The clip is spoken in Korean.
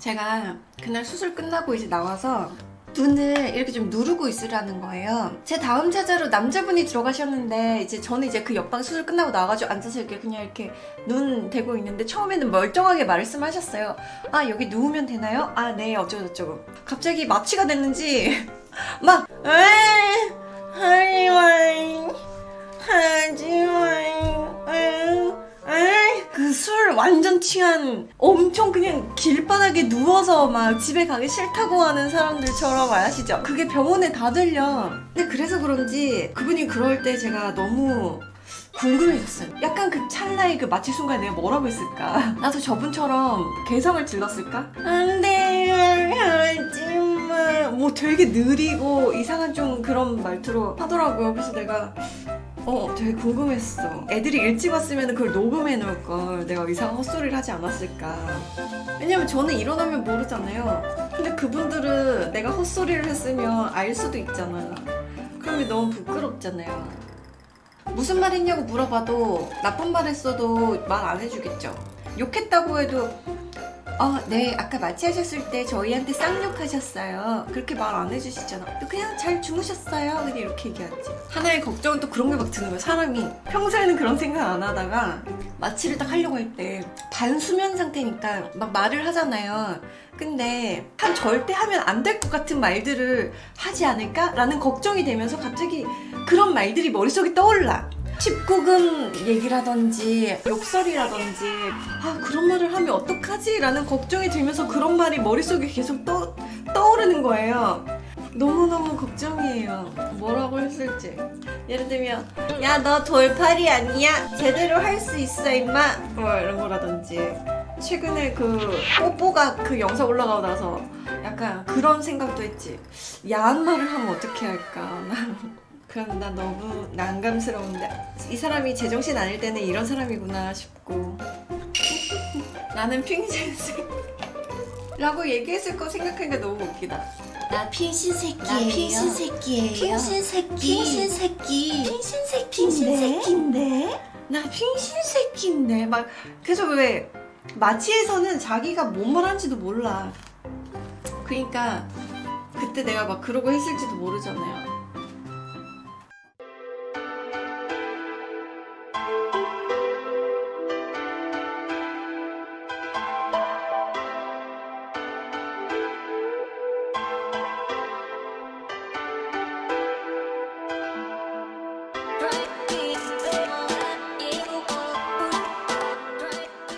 제가 그날 수술 끝나고 이제 나와서 눈을 이렇게 좀 누르고 있으라는 거예요. 제 다음 자자로 남자분이 들어가셨는데 이제 저는 이제 그 옆방 수술 끝나고 나와가지고 앉아서 이렇게 그냥 이렇게 눈 대고 있는데 처음에는 멀쩡하게 말씀하셨어요. 아 여기 누우면 되나요? 아 네 어쩌고저쩌고. 갑자기 마취가 됐는지 막 에이 하지 완전 취한 엄청 그냥 길바닥에 누워서 막 집에 가기 싫다고 하는 사람들처럼 아시죠? 그게 병원에 다 들려. 근데 그래서 그런지 그분이 그럴 때 제가 너무 궁금해졌어요. 약간 그 찰나의 그 마취 순간에 내가 뭐라고 했을까? 나도 저분처럼 개성을 질렀을까? 안 돼, 하지마. 뭐 되게 느리고 이상한 좀 그런 말투로 하더라고요. 그래서 내가 어, 되게 궁금했어. 애들이 일찍 왔으면 그걸 녹음해 놓을 걸 내가 이상한 헛소리를 하지 않았을까. 왜냐면 저는 일어나면 모르잖아요. 근데 그분들은 내가 헛소리를 했으면 알 수도 있잖아. 그러면 너무 부끄럽잖아요. 무슨 말 했냐고 물어봐도 나쁜 말 했어도 말 안 해주겠죠. 욕했다고 해도 어, 네, 아까 마취하셨을 때 저희한테 쌍욕하셨어요. 그렇게 말 안 해주시잖아. 그냥 잘 주무셨어요. 그냥 이렇게 얘기하지. 하나의 걱정은 또 그런 게 막 드는 거야, 사람이. 평소에는 그런 생각 안 하다가 마취를 딱 하려고 할 때 반수면 상태니까 막 말을 하잖아요. 근데 한 절대 하면 안 될 것 같은 말들을 하지 않을까 라는 걱정이 되면서 갑자기 그런 말들이 머릿속에 떠올라. 19금 얘기라든지 욕설이라든지 아 그런 말을 하면 어떡하지? 라는 걱정이 들면서 그런 말이 머릿속에 계속 떠, 떠오르는 거예요. 너무너무 걱정이에요. 뭐라고 했을지. 예를 들면 야 너 돌팔이 아니야? 제대로 할 수 있어 임마? 뭐 이런 거라든지. 최근에 그 뽀뽀가 그 영상 올라가고 나서 약간 그런 생각도 했지. 야한 말을 하면 어떻게 할까 그럼 나 너무 난감스러운데 이 사람이 제정신 아닐 때는 이런 사람이구나 싶고 나는 핑신색 라고 얘기했을 거 생각하니까 너무 웃기다 나 핑신 새끼예요. 나 핑신 새끼예요. 핑신 새끼. 핑신 새끼. 핑신 새끼인데? 나 핑신 새끼인데 막 그래서 왜 마취에서는 자기가 뭔 말하는지도 몰라 그러니까 그때 내가 막 그러고 했을지도 모르잖아요